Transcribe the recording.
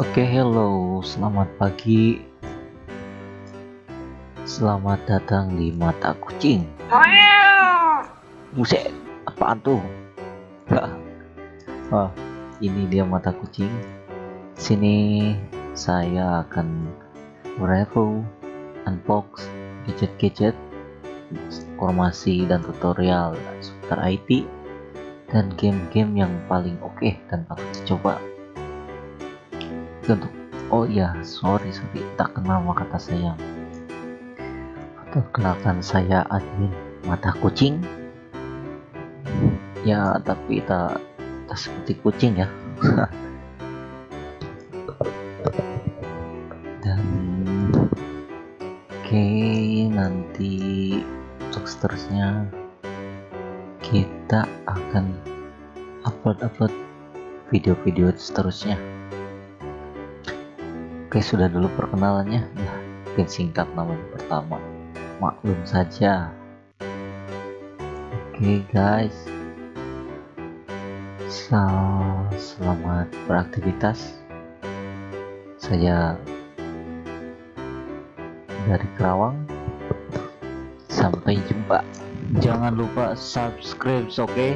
Oke, hello, selamat pagi. Selamat datang di mata kucing. Buset, apaan tuh? oh, ini dia mata kucing. Sini saya akan review, unbox gadget-gadget, informasi dan tutorial seputar IT dan game-game yang paling oke okay dan patut dicoba untuk oh iya sorry sorry. Tak kenal maka kata sayang perkenalkan saya admin mata kucing? Ya tapi tak tak seperti kucing ya. Dan oke okay, nanti untuk seterusnya kita akan upload-upload video-video seterusnya oke sudah dulu perkenalannya. Ya mungkin singkat namanya pertama. Maklum saja. Oke guys. Selamat beraktivitas. Saya dari Kerawang. Sampai jumpa. Jangan lupa subscribe oke? okay?